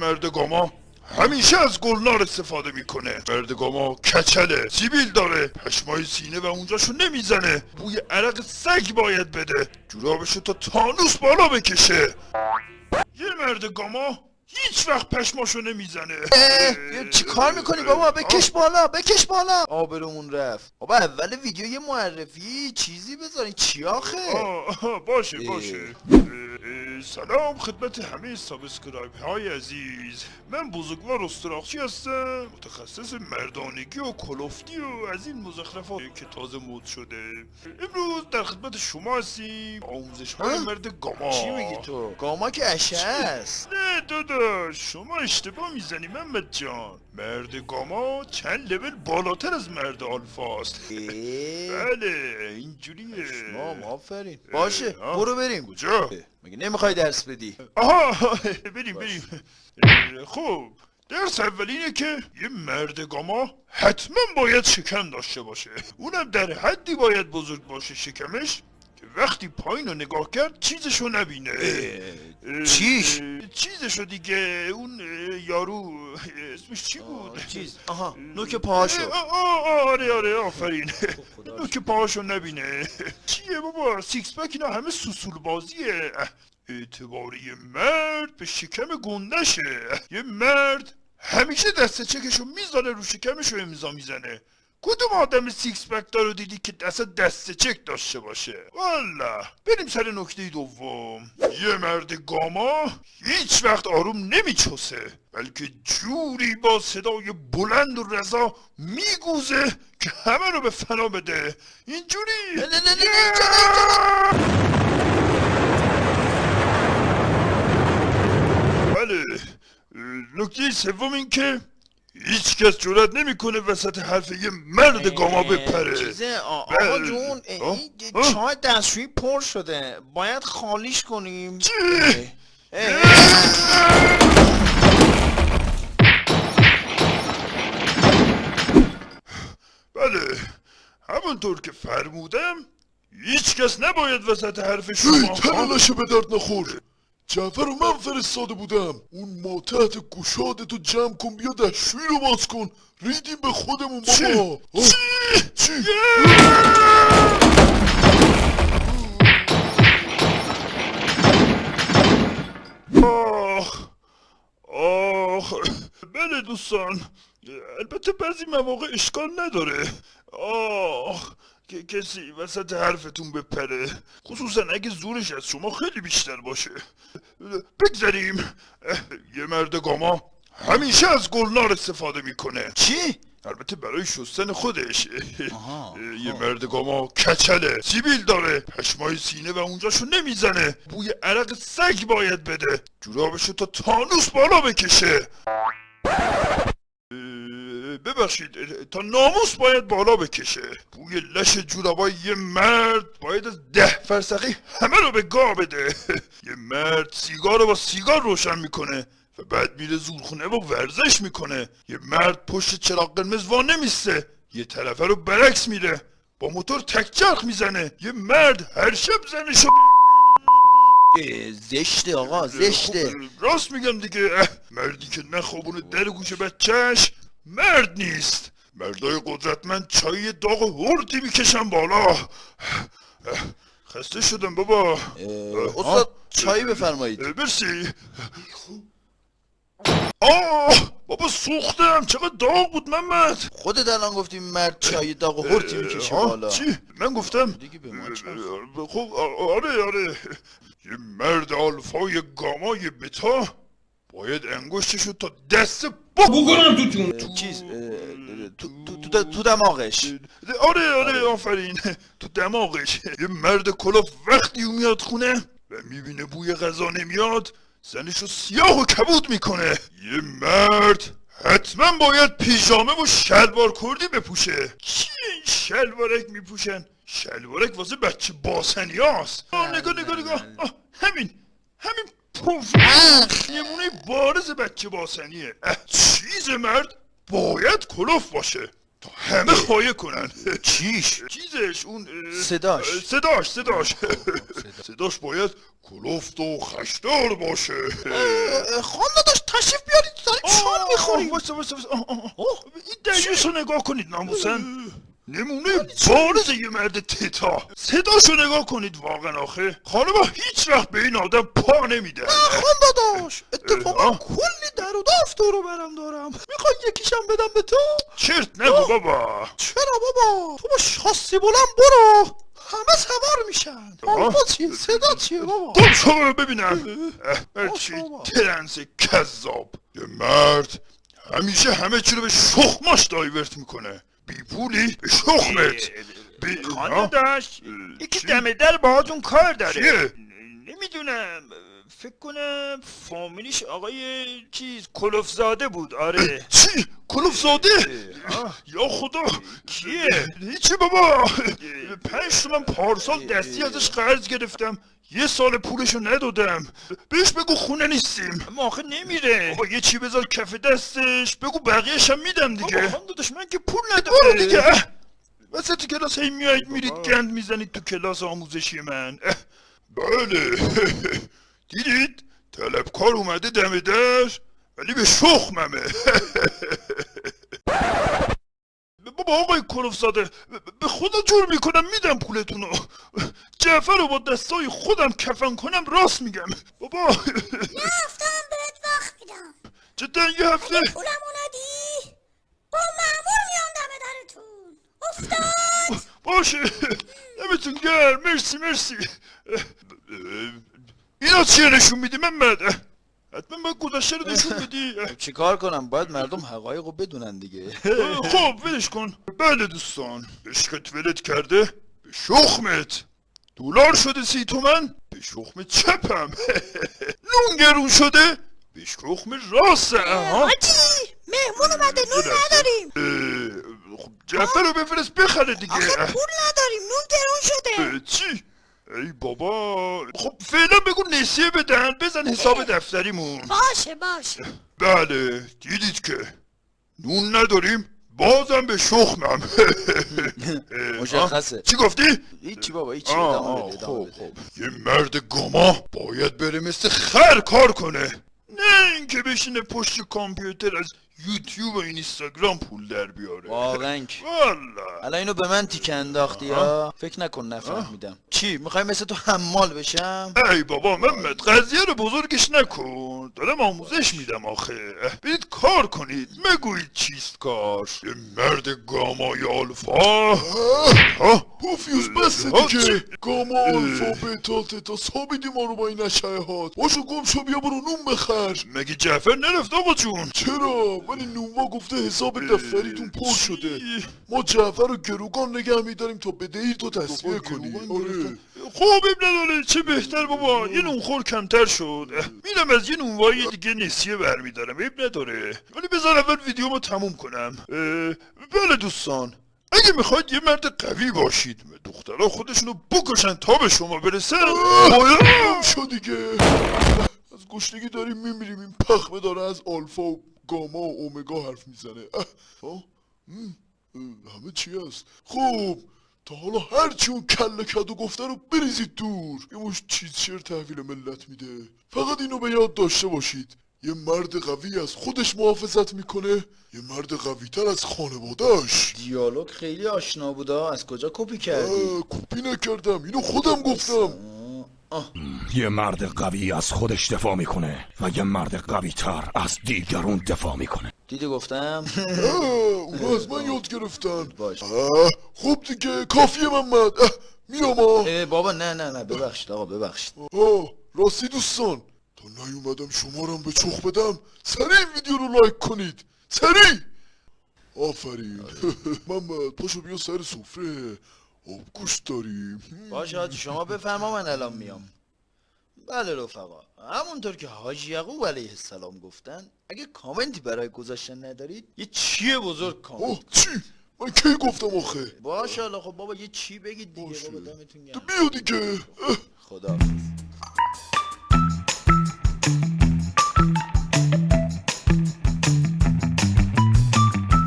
مرد گاما همیشه از گلنار استفاده می‌کنه. مرد گاما کچله سیبیل داره پشمای سینه و اونجاشو نمی‌زنه. بوی عرق سگ باید بده. جورابشو تا تانوس بالا بکشه. یه مرد گاما هیچ وقت پشماشو نمی‌زنه. چی کار می‌کنی بابا؟ بکش بالا بکش بالا. آبرومون رفت. بابا اول ویدیو یه معرفی چیزی بذارین چی آخه؟ آه، آه، باشه اه. باشه اه، اه، سلام خدمت همه subscribe های عزیز. من بزرگوار استراخچی هستم متخصص مردانگی و کلفتی و از این مزخرفات که تازه مد شده. امروز در خدمت شما هستیم آموزش های ها؟ مرد گاما. چی میگی تو؟ گاما که اشعه است. نه داداش شما اشتباه می‌زنی محمد جان. مرد گاما چند لول بالاتر از مرد آلفاست بله اینجوریه. مام آفرین. باشه برو بریم. کجا؟ مگه نمی‌خوای درس بدی؟ آها بریم بریم. خب درس اول اینه که یه مرد گاما حتما باید شکم داشته باشه. اونم در حدی باید بزرگ باشه شکمش. وقتی پایین رو نگاه کرد چیزشو نبینه. اه، چیش؟ چیزشو دیگه اون یارو اسمش چی بود؟ چیز. آها نوک پاهاشو. اه، آه، آه، آره آره آفرین. نوک پاهاشو نبینه. چیه بابا؟ six pack اینا همه سوسول بازیه. اعتباری مرد به شکم گندشه. یه مرد همیشه دست چکشو می‌ذاره رو شکمشو امضا می‌زنه. کدوم آدم six pack دارو دیدی که دست دست چک داشته باشه؟ والا. بریم سر نکته دوم. یه مرد گاما هیچ وقت آروم نمیچوسه بلکه جوری با صدای بلند و رسا میگوزه که همه رو به فنا بده. اینجوری. نه، نه، نه، نه، اینجا نه، بله. نکته سوم این که هیچ کس جرات نمی‌کنه وسط حرف یه مرد گاما بپره چیزه آقا بله. جون؟ این؟ چای دستشویی پر شده باید خالیش کنیم بله همونطور که فرمودم هیچ کس نباید وسط حرف شما تنالشه به درد نخور جعفر رو من فرستاده بودم. اون ماتحت گشادتو جمع کن بیا دستشویی رو باز کن. ریدیم به خودمون بابا. آه، چی؟ آخ آخ. بله دوستان البته بعضی مواقع اشکال نداره. آخ که کسی وسط حرفتون بپره. خصوصا اگه زورش از شما خیلی بیشتر باشه. بگذاریم یه مرد گاما همیشه از گلنار استفاده می‌کنه. چی؟ البته برای شستن خودش. یه مرد گاما کچله سیبیل داره. پشمای سینه و اونجاشو نمی‌زنه. بوی عرق سگ باید بده. جورابشو تا تانوس بالا بکشه. ببخشید تا ناموس باید بالا بکشه. بوی لش جورابای یه مرد باید از ده فرسخی همه رو به گا بده. یه مرد سیگار رو با سیگار روشن می‌کنه و بعد میره زورخونه و ورزش می‌کنه. یه مرد پشت چراغ قرمز وا نمیسته یه طرفه رو برعکس میره. با موتور تکچرخ می‌زنه. یه مرد هر شب زنشو زشته آقا زشته. خب، راست میگم دیگه. مردی که نخوابونه در گوش بچهش. مرد نیست. مردای قدرتمند چای داغ و هرتی می‌کشن بالا. خسته شدم بابا. استاد چایی بفرمایید. اه، مرسی. آه بابا سوختم. چقدر داغ بود محمد. خودت الان گفتی مرد چای داغ و هرتی می‌کشه بالا. چی؟ من گفتم. خب آره آره. یه مرد آلفای گامای بتا. باید انگشتشو تا دست با بکنم تو چون اه، چیز تو, تو, تو, تو دماغش. آره آره آفرین. تو دماغش. یه مرد کلاف وقتی او میاد خونه و می‌بینه بوی غذا نمیاد زنشو سیاه و کبود می‌کنه. یه مرد حتما باید پیژامه و شلوار کردی بپوشه. چی این شلوارک میپوشن؟ شلوارک واسه بچه باسنی هاست نگاه نگاه نگاه. همین همین پوف. نمونه بارز بچه باسنیه. چیز مرد باید کلوف باشه تا همه خواهی کنن. چیش؟ چیزش اون صداش. صداش صداش. صداش باید کلفت و خشدار باشه. خانم داشت تشریف بیارید دارید شام می‌خوریم آه، آه، آه. این دریوش رو نگاه کنید ناموسن. نمونه بارز یه مرد تتا. صداشو نگاه کنید واقعا آخه. خانم هیچ وقت به این آدم پا نمیده. خان داداش اتفاقا. کلی در و داف دورو برم دارم. می‌خوای یکیشم بدم به تو؟ چرت نگو بابا. چرا بابا؟ تو با شاسی بلند برو. همه سوار میشن. آلفا چیه؟ صدا چیه بابا؟ خب شما رو ببینم. اه، چی؟ بابا. ترنس کذاب. یه مرد همیشه همه چی رو به شخماش دایورت می‌کنه. بی پولی به شخمت بی داشت یکی؟ دم در باهاتون کار داره چیه؟ نمی‌دونم فکر کنم فامیلیش آقای چیز کلوفزاده بود آره چی؟ کلوف زاده؟ آه. یا خدا کیه؟ هیچی بابا پنج تومن پارسال دستی ازش قرض گرفتم یه سال پولشو ندادم. بهش بگو خونه نیستیم. اما آخه نمیره. بابا یه چی بذار کف دستش. بگو بقیهش هم میدم بابا دیگه خانم داداش من که پول برو نداره دیگه. وسط کلاس هی میایید میرید گند می‌زنید تو کلاس آموزشی من. بله. دیدید؟ طلبکار اومده دم در ولی به شخممه. بابا آقای کلوفزاده به خدا جور می‌کنم میدم پولتونو. جعفر رو با دستای خودم کفن کنم راست میگم. بابا. رفتم بهت وقت میدم. جدا یه هفته. پولمو ندی با معمول میام دم درتون. افتاد. باشه. دمتون گرم. مرسی مرسی. اینا چیه نشون میدی؟ محمد حتما باید گذشته رو نشون بدی. چیکار کنم؟ باید مردم حقایق رو بدونن دیگه. خب ولش کن. بله دوستان. عشقت ولت کرده؟ به شخمت. دلار شده سی تومن؟ به شخم چپم. نون گرون شده؟ به شخم راستم ها حاجی مهمون اومده نون نداریم. خب جعفر رو بفرست بخره دیگه. آخه پول نداریم نون گرون شده. چی؟ ای بابا. خب فعلا بگو نسیه بدن بزن حساب دفتریمون. باشه باشه. بله دیدید که نون نداریم بازم به شخمم. مشخصه. چی گفتی؟ هیچی بابا هیچی. خب خب. یه مرد گاما باید بره مثل خر کار کنه. نه اینکه بشینه پشت کامپیوتر از یوتیوب و اینستاگرام پول در بیاره. واقعا. والا الان اینو به من تیکه انداختی یا؟ فکر نکن نفهمیدم. چی؟ می‌خوای مثل تو حمال بشم؟ ای بابا محمد قضیه رو بزرگش نکن. دارم آموزش میدم آخه. برید کار کنید. مگویید چیست کار یه مرد گامای آلفا. ها پوفیوس بسته دیگه؟ گاما آلفا بتا تتا. سابیدی ما رو با این اشعهات باشو گم شو بیا برو نون بخر. مگه جعفر نرفت آقا جون؟ چرا؟ ولی نونوا گفته حساب دفتریتون پر؟ شده. ما جعفر رو گروگان نگه میداریم تا بدهی تو تصفیه بابا، کنی. آره. اب نداره چه بهتر بابا. یه نونخور کمتر شد. میرم از یه نونوایی دیگه نسیه برمیدارم اب نداره. ولی بذار اول ویدیومو تموم کنم. بله دوستان. اگه می‌خواید یه مرد قوی باشید دخترها خودشونو بکشن تا به شما برسن باید گم شو دیگه. از گشنگی داریم میمیریم این پخمه داره از آلفا و گاما و اومگا حرف می‌زنه. همه چی هست. خب تا حالا هرچی اون کله کدو گفته رو بریزید دور. یه مش چیز شیر تحویل ملت میده. فقط اینو به یاد داشته باشید. یه مرد قوی از خودش محافظت می‌کنه. یه مرد قوی تر از خانوادهش دیالوگ خیلی آشنا بودا از کجا کپی کردی؟ کپی نکردم. اینو خودم گفتم. یه مرد قوی از خودش دفاع می‌کنه و یه مرد قوی تر از دیگرون دفاع می‌کنه. دیدی گفتم؟ اونو از من یاد گرفتن. باش. خب دیگه کافیه محمد میام بابا نه نه نه ببخشید آقا ببخشید. آه، راستی دوستان تا نیومدم شمارم به چخ بدم سریع ویدیو رو لایک کنید. سریع! آفرین. محمد پاشو بیا سر سفره. آب گوشت داریم. باشه شما بفرما من الان میام. بله رفقا همونطور که حاجی یعقوب علیه السلام گفتن اگه کامنتی برای گذاشتن ندارید یه چیه بزرگ کامنت آه چی؟ من کی گفتم آخه باشه خب بابا یه چی بگید دیگه باشه. بابا دمتون گرم بیا دیگه. خدا